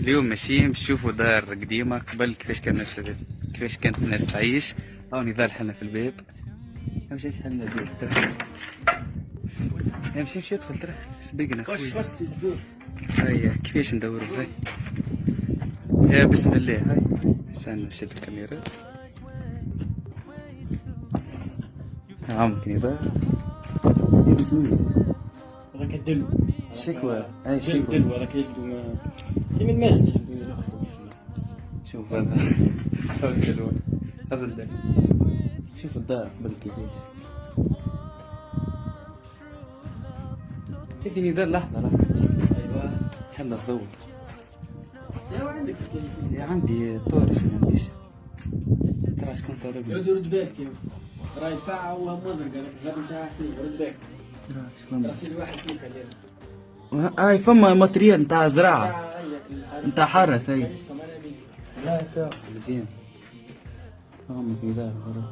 اليوم ماشيين باش دار قديمة قبل كيفاش كان الناس كيفاش كانت الناس تعيش. هاو نضال حنا في الباب امشي امشي حنا الباب ترى امشي امشي ادخل ترى سبقنا هيا كيفاش ندوروا هاي. يا بسم الله. هاي. استنى نشد الكاميرا. عمك نضال يا بسم الله هذاك الدلو شكوى هاي دلو شكوى دلو هذاك يجبدوا ما تيم المسجد يجبدوا يلخفوا شوف هذا هذا الدلو هذا الدلو شوف الدار قبل كيفاش اديني ذا لحظة لحظة أيوه حنا الضوء أيوه عندك في التليفون يا عندي طارش ما عنديش ترى شكون طارق رد رد بالك يا راي الفاعة هو مزرقة لا بتاع سيف رد بالك ترى شكون اليوم هاي فما ماتريال نتاع زراعة. نتاع حرث هاي مزيان. فهمك ذا طيب.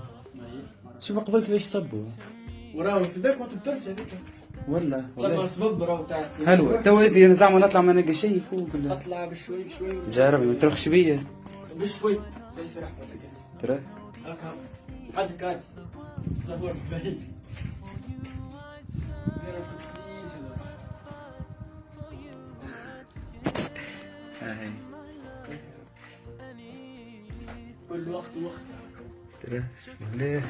شوف قبل كيفاش صبوا. وراه في البيت ما تبترش هذيك. ولا والله صبب بتاع السيف. حلوة. تو هذي زعما نطلع ما نلقى شيء فوق ولا. اطلع بشوي بشوي. جربي ما ترخش بيا. بشوي. ولا كذا. ترى هكا حد كات. صور بعيد. كل وقت وقت. ترى بسم الله.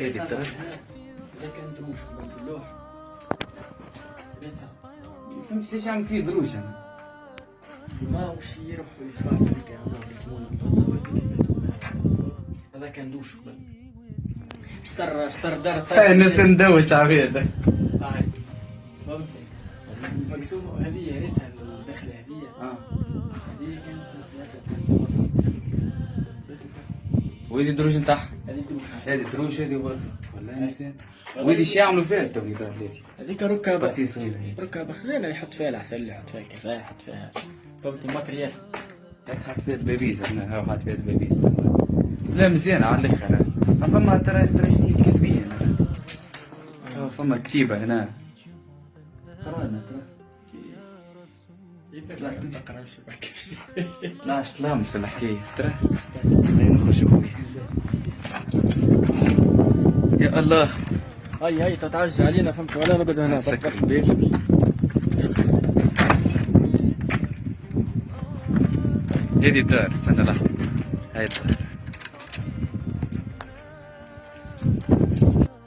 هذي ترى إذا كان دروش قبل اللوح ريتها فهمت ليش عم فيه دروج أنا؟ ما وش يروح في الإسباس هذيك هنا نحطها هذا كان دوش قبل اشتر اشتر دار هاي الناس ندوش عبيد. هاي فهمت؟ مقسوم هذه ريتها الدخلة هذه آه. هذه كانت كانت غرفه وهذي دروج نتاعها. هذه دروش هذه دروج هذه غرفة ولا نسيت. وهذي شي يعملوا فيها التوني ذا هذي هذيك ركبه بارتي صغيرة هي. ركبه خزينة يحط فيها العسل يحط فيها الكفاية يحط فيها فهمت الماتريال. هاك حاط فيها البابيز أنا هاو حاط فيها البابيز. لا مزيانة على الآخر. فما ترى ترى شنو كاتبين فما كتيبة هنا. قرانا ترى. لا تقرا بحكي لا لامس الحكاية ترى. خلينا نخرج يا الله. هاي هاي تتعجى علينا فهمت؟ ولا نقعد هنا. سكر الباب هذه الدار استنى لحظة هاي الدار.